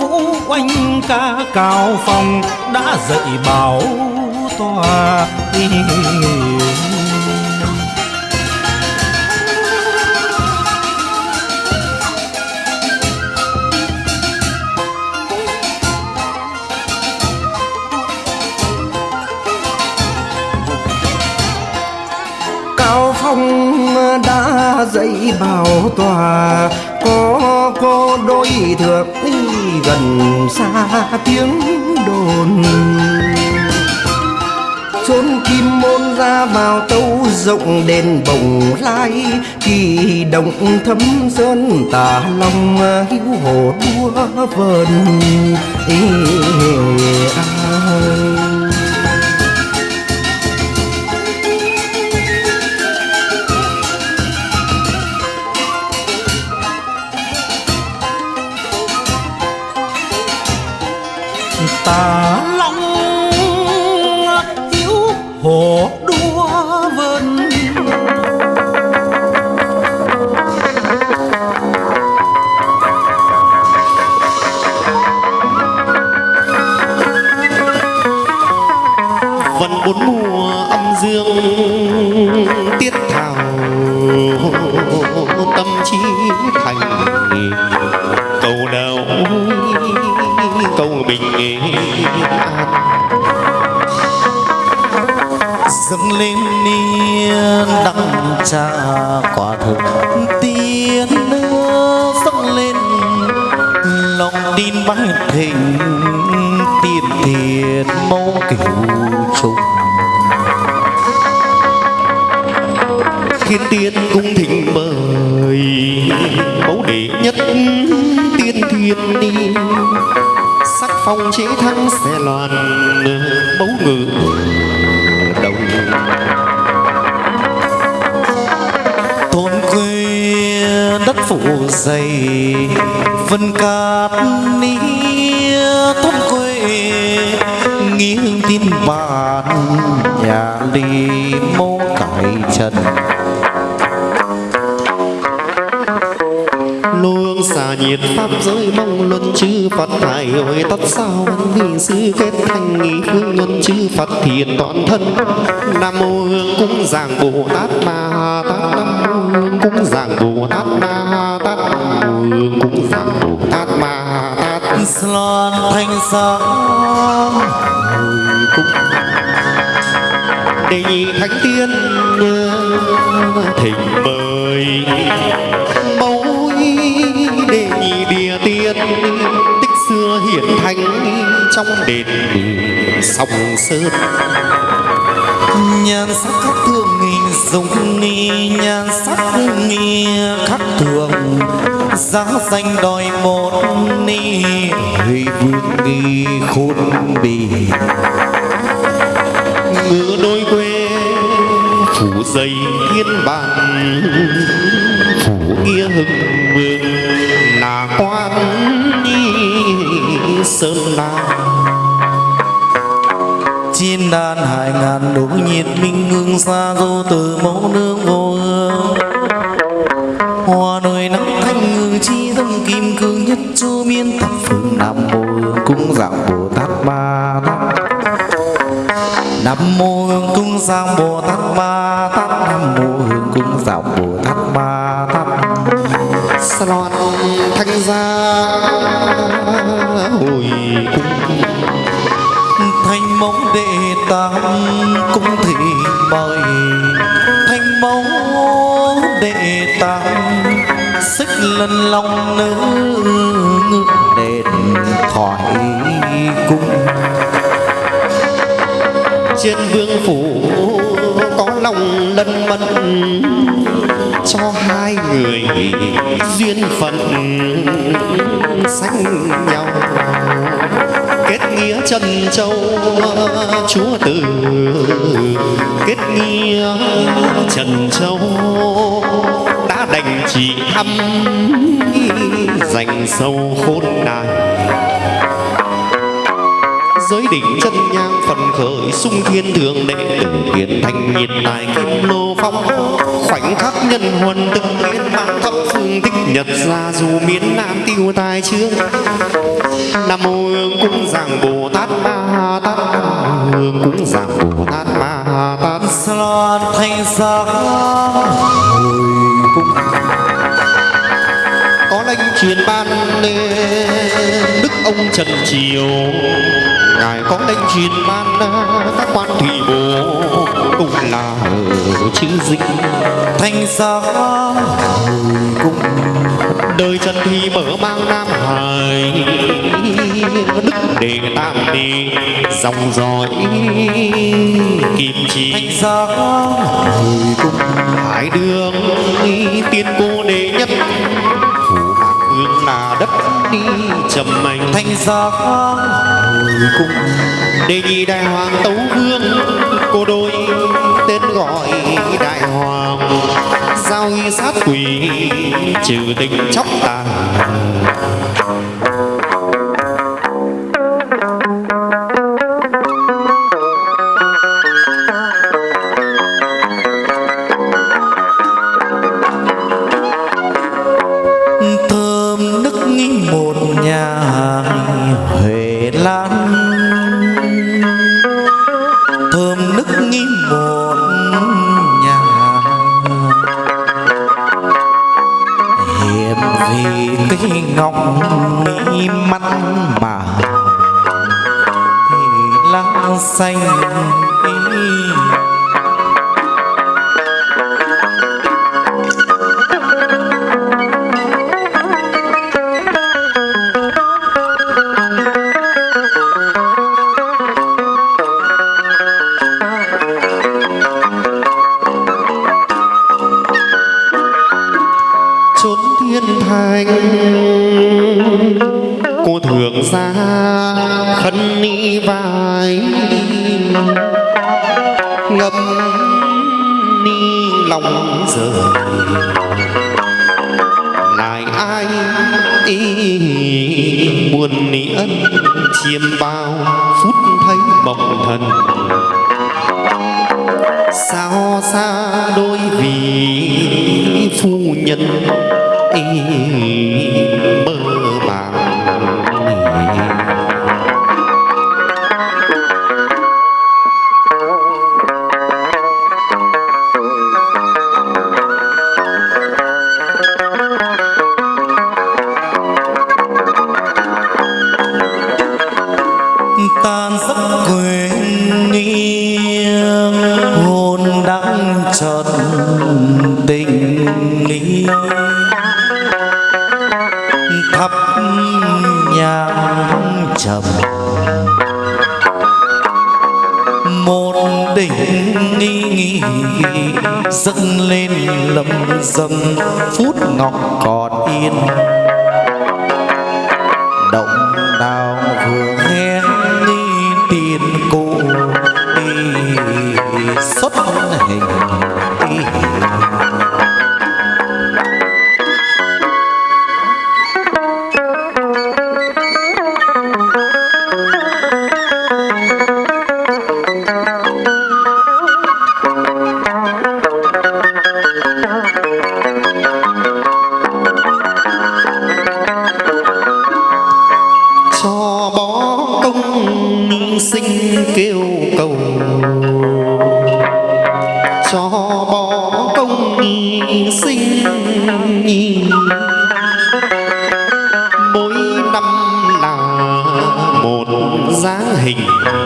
vũ oanh ca cao phong đã dạy bảo tòa cao phong đã dạy bảo tòa, có có đôi thượng gần xa tiếng đồn chốn kim môn ra vào tâu rộng đền bồng lai kỳ động thấm sơn tả long hữu hồ đua vờn Ê, ai. Tà long hiếu hồ đua vân. Vân bốn mùa âm dương tiết thảo, tâm trí thành bình an dâng lên niên đăng trà quả thực tiên dâng lên. Lòng tin bái thịnh tiền thiện mẫu cửu trùng. Thiên tiên cung thì phong chỉ thắng xe loan bấu ngự đồng. Thôn quê đất phủ dày, vân cát nia thôn quê nghiêng tin bàn nhà ly mô cải trần. Luông xà nhiệt pháp giới mong chư phật hải hội tất sao văn vì sư kết thành nghị phương nhân chư phật thiền toàn thân. Nam mô hương cung giảng bồ tát ma tát. Nam mô hương cung giảng bồ tát ma tát. Nam mô hương cung giảng bồ tát ma tát. Loan thanh sáng hồi cung đề nhị thánh tiên thỉnh mời trong đền sông sơn. Nhan sắc khắc thường nghìn dùng nghi, nhan sắc nghi khắc thường. Giá danh đòi một ni huy vương nghi khôn bì. Ngựa đôi quê, phủ dày thiên bản phủ nghĩa hưng vương là quan sơn la. Chiên đàn hải ngàn đỗ nhiệt minh ngưng xa dô từ mẫu nương vô hương. Hoa đời nắng thanh ngư chi tâm kim cương nhất chu miên thập phương nam mô hương cung dạng bồ tát ba tát. Nam mô hương cung dạng bồ tát Ba tát. Nam mô hương cung dạng bồ tát ba tát sa thanh gia hồi cung thanh mẫu đệ tam cung thị mời. Thanh mẫu đệ tam xích lần lòng nữ ngự đền thoại cung. Trên vương phủ lòng lân mẫn, cho hai người duyên phận sánh nhau. Kết nghĩa trần châu, chúa từ. Kết nghĩa trần châu, đã đành chỉ thăm dành sâu khôn đài giới đỉnh chân nhang phần khởi sung thiên thượng đệ tử kiền thành nhiệt tài kim lô phong khoảnh khắc nhân huân từng biến mang thập phương tích nhật ra dù miền nam tiêu tai chương nam mô hương cung giảng bồ tát ma tát. Hương cung giảng bồ tát ma tát. Loan thanh sắc hồi cung. Có lệnh truyền ban lên ông trần triều. Ngài có lệnh truyền ban các quan thủy bộ cũng là chữ dinh. Thanh hồi cung đời trần thì mở mang nam hải đức đề tam đi dòng dõi kim chi. Thanh hồi cung hải đường tiên cô đệ nhất phủ mạc hương là đất đi trầm anh thanh sắc hồi cung đề nhị đại hoàng tấu vương cô đôi tên gọi đại hoàng. Giao y sát quỷ trừ tình chóc tàn huệ lan thơm nức một nhà. Hiểm vì cây ngọc mỹ mắt mà. Lá xanh lại ai ý buồn nỉ ân, chiêm bao phút thấy bồng thần. Sao xa đôi vì phu nhân ý dâng lên lầm dầm phút ngọc còn yên. Hình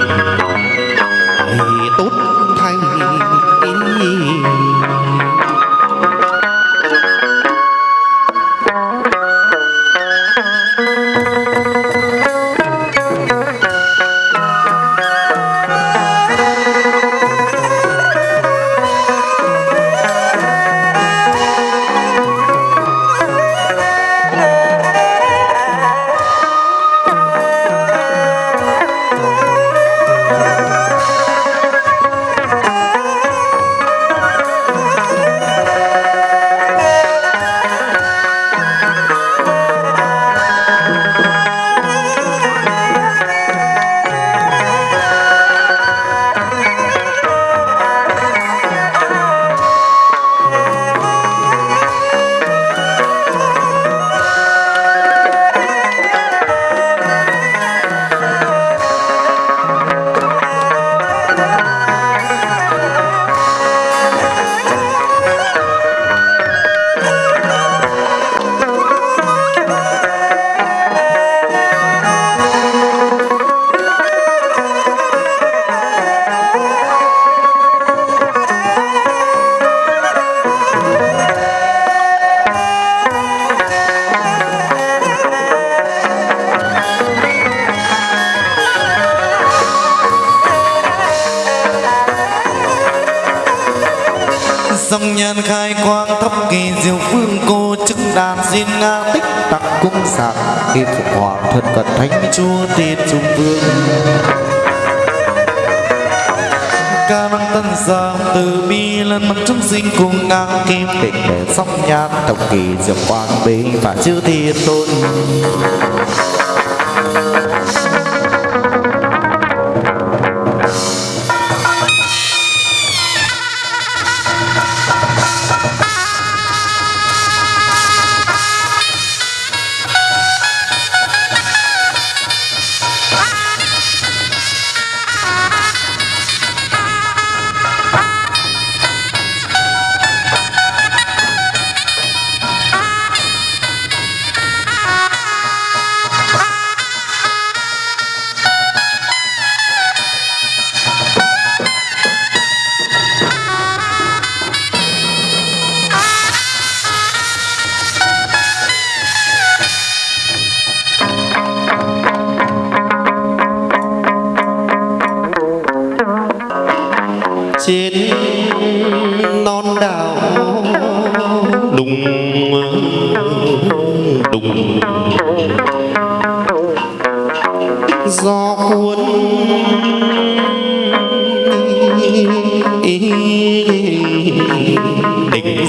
cung kim khi phục hoàng thân cận thánh. Chúa tiết trung vương. Ca năng tân giang từ bi lần mặt chúng sinh cùng ngang kim tịch để sóc nhan tổng kỳ diệu quang bình và chư thiên tôn.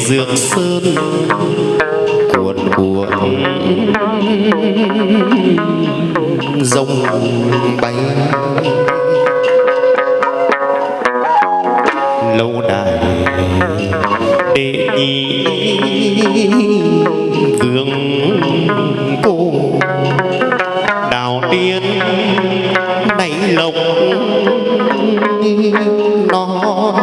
Dược sơn cuộn cuộn. Rông bay. Lâu đài đệ nhị vương cô. Đào tiên nảy lộc, non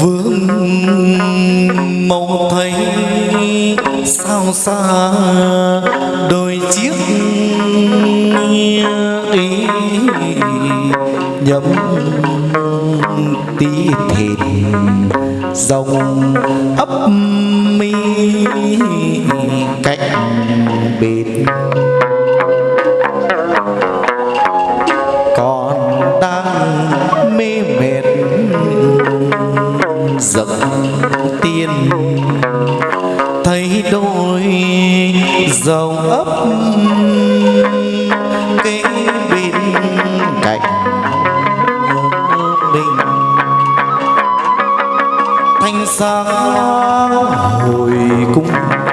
vương mong thấy sao xa